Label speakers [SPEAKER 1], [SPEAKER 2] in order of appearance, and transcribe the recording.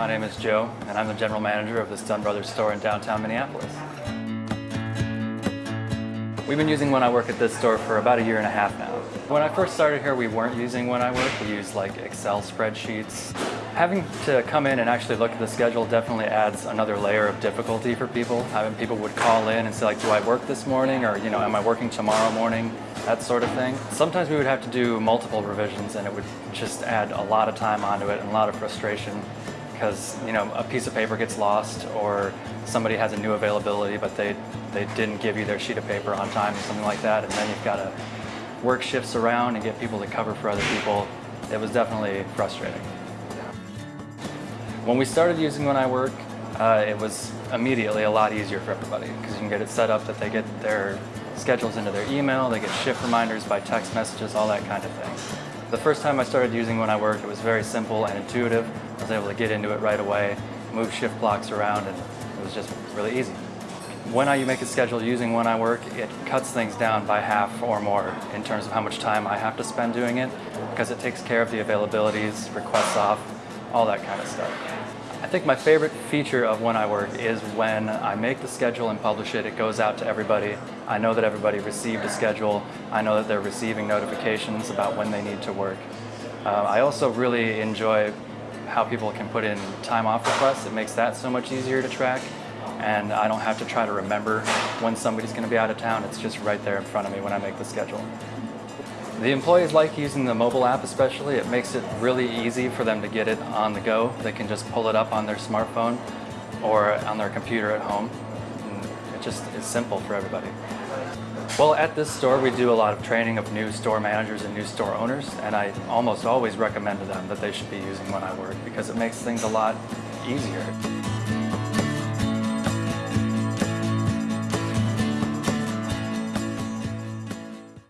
[SPEAKER 1] My name is Joe, and I'm the general manager of the Dunn Brothers store in downtown Minneapolis. We've been using When I Work at this store for about a year and a half now. When I first started here, we weren't using When I Work. We used like Excel spreadsheets. Having to come in and actually look at the schedule definitely adds another layer of difficulty for people. Having people would call in and say like, do I work this morning? Or, you know, am I working tomorrow morning? That sort of thing. Sometimes we would have to do multiple revisions and it would just add a lot of time onto it and a lot of frustration because you know a piece of paper gets lost or somebody has a new availability but they they didn't give you their sheet of paper on time or something like that and then you've got to work shifts around and get people to cover for other people it was definitely frustrating. When we started using when I work uh, it was immediately a lot easier for everybody because you can get it set up that they get their schedules into their email they get shift reminders by text messages all that kind of thing the first time I started using When I Work, it was very simple and intuitive. I was able to get into it right away, move shift blocks around, and it was just really easy. When I make a schedule using When I Work, it cuts things down by half or more in terms of how much time I have to spend doing it, because it takes care of the availabilities, requests off, all that kind of stuff. I think my favorite feature of When I Work is when I make the schedule and publish it, it goes out to everybody. I know that everybody received a schedule. I know that they're receiving notifications about when they need to work. Uh, I also really enjoy how people can put in time off requests. It makes that so much easier to track. And I don't have to try to remember when somebody's going to be out of town. It's just right there in front of me when I make the schedule. The employees like using the mobile app especially. It makes it really easy for them to get it on the go. They can just pull it up on their smartphone or on their computer at home. It just is simple for everybody. Well, at this store, we do a lot of training of new store managers and new store owners, and I almost always recommend to them that they should be using When I Work because it makes things a lot easier.